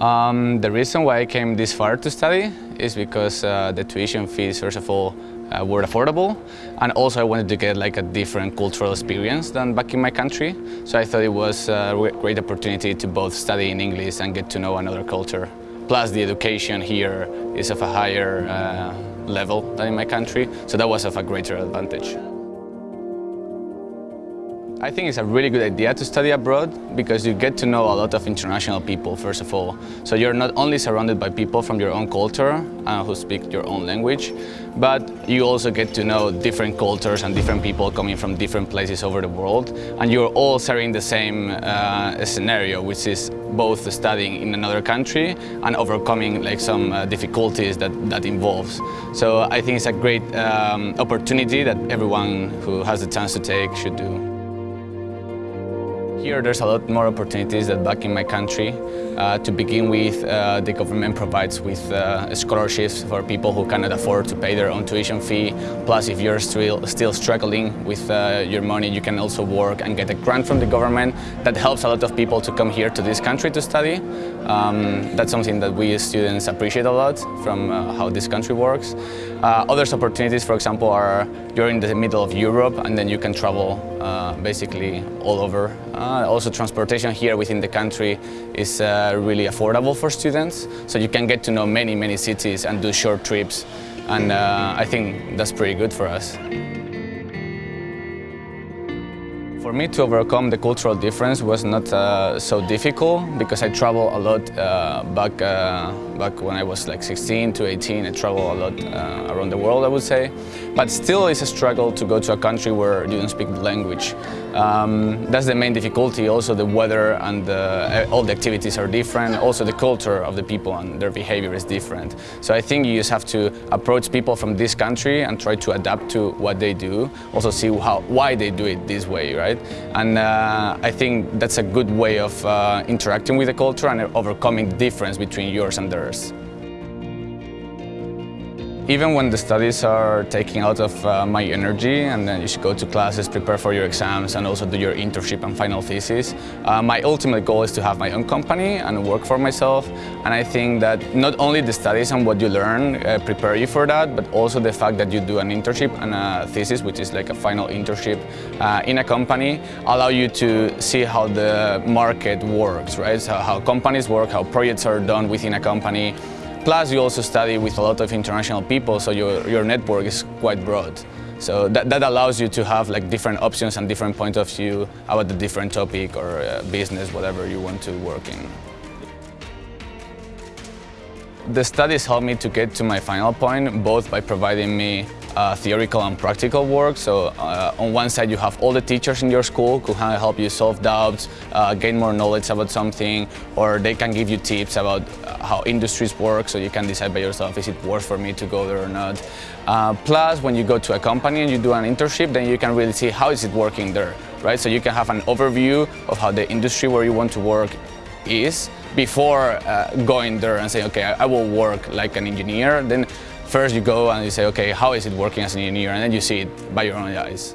Um, the reason why I came this far to study is because uh, the tuition fees, first of all, uh, were affordable and also I wanted to get like a different cultural experience than back in my country. So I thought it was a great opportunity to both study in English and get to know another culture. Plus the education here is of a higher uh, level than in my country, so that was of a greater advantage. I think it's a really good idea to study abroad because you get to know a lot of international people, first of all. So you're not only surrounded by people from your own culture uh, who speak your own language, but you also get to know different cultures and different people coming from different places over the world. And you're all sharing the same uh, scenario, which is both studying in another country and overcoming like some uh, difficulties that that involves. So I think it's a great um, opportunity that everyone who has the chance to take should do. Here there's a lot more opportunities than back in my country. Uh, to begin with, uh, the government provides with uh, scholarships for people who cannot afford to pay their own tuition fee. Plus, if you're still, still struggling with uh, your money, you can also work and get a grant from the government. That helps a lot of people to come here to this country to study. Um, that's something that we as students appreciate a lot from uh, how this country works. Uh, other opportunities, for example, are you're in the middle of Europe and then you can travel basically all over. Uh, also transportation here within the country is uh, really affordable for students, so you can get to know many, many cities and do short trips, and uh, I think that's pretty good for us. For me to overcome the cultural difference was not uh, so difficult because I travel a lot uh, back, uh, back when I was like 16 to 18. I travel a lot uh, around the world, I would say. But still it's a struggle to go to a country where you don't speak the language. Um, that's the main difficulty. Also the weather and the, all the activities are different. Also the culture of the people and their behavior is different. So I think you just have to approach people from this country and try to adapt to what they do. Also see how, why they do it this way, right? And uh, I think that's a good way of uh, interacting with the culture and overcoming the difference between yours and theirs. Even when the studies are taking out of uh, my energy and then you should go to classes, prepare for your exams and also do your internship and final thesis, uh, my ultimate goal is to have my own company and work for myself. And I think that not only the studies and what you learn uh, prepare you for that, but also the fact that you do an internship and a thesis, which is like a final internship uh, in a company, allow you to see how the market works, right? So how companies work, how projects are done within a company, Plus, you also study with a lot of international people, so your, your network is quite broad. So that, that allows you to have like different options and different point of view about the different topic or uh, business, whatever you want to work in. The studies helped me to get to my final point, both by providing me uh, theoretical and practical work. So uh, on one side you have all the teachers in your school who can help you solve doubts, uh, gain more knowledge about something, or they can give you tips about uh, how industries work so you can decide by yourself is it worth for me to go there or not. Uh, plus when you go to a company and you do an internship then you can really see how is it working there, right? So you can have an overview of how the industry where you want to work is before uh, going there and saying, okay, I, I will work like an engineer. Then First you go and you say, okay, how is it working as an engineer? And then you see it by your own eyes.